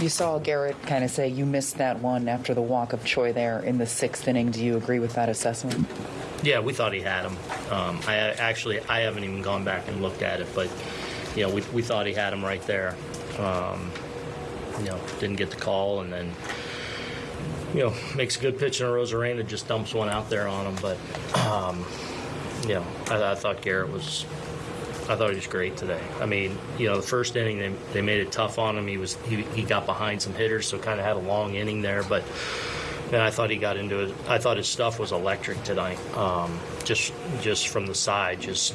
You saw Gerrit kind of say you missed that one after the walk of Choi there in the sixth inning. Do you agree with that assessment? Yeah, we thought he had him. Um, I actually I haven't even gone back and looked at it, but you know we, we thought he had him right there. Um, you know, didn't get the call, and then you know makes a good pitch in Arozarena, just dumps one out there on him. But um, you know, I, I thought Gerrit was. I thought he was great today. I mean, you know, the first inning they, they made it tough on him. He was he, he got behind some hitters, so kind of had a long inning there, but. And I thought he got into it. I thought his stuff was electric tonight. Um, just just from the side, just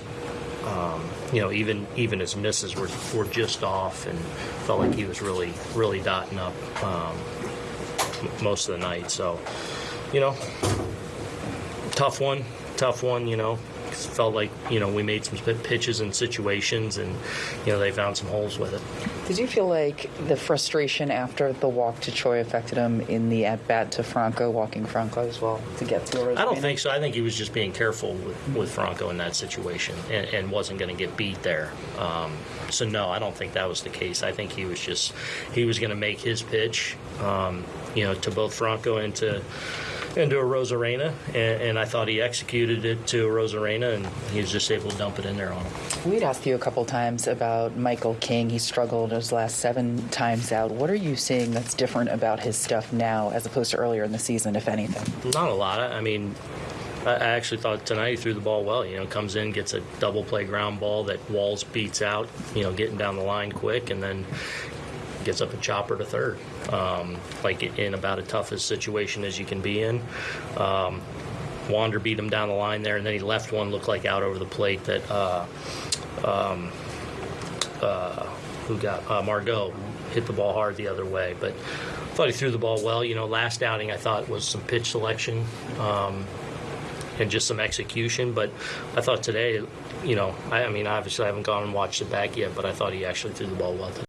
um, you know, even even his misses were were just off, and felt like he was really really dotting up um, most of the night. So, you know, tough one, tough one. You know, felt like you know we made some pitches and situations, and you know they found some holes with it. Did you feel like the frustration after the walk to Choi affected him in the at bat to Franco, walking Franco as well to get to I don't think so. I think he was just being careful with, with Franco in that situation and, and wasn't going to get beat there. Um, so no, I don't think that was the case. I think he was just he was going to make his pitch, um, you know, to both Franco and to into Arozarena, and, and I thought he executed it to Arozarena, and he was just able to dump it in there on him. We'd asked you a couple times about Michael King. He struggled his last seven times out. What are you seeing that's different about his stuff now as opposed to earlier in the season, if anything? Not a lot. I mean, I I actually thought tonight he threw the ball well. You know, comes in, gets a double play ground ball that Walls beats out. You know, getting down the line quick, and then gets up a chopper to third. Um, like in about a situation as you can be in. Um, Wander beat him down the line there, and then he left one look like out over the plate that uh, um, uh, who got uh, Margot hit the ball hard the other way, but. Thought he threw the ball well. You know, last outing I thought was some pitch selection um, and just some execution. But I thought today, you know, I, I mean, obviously I haven't gone and watched it back yet, but I thought he actually threw the ball well. Today.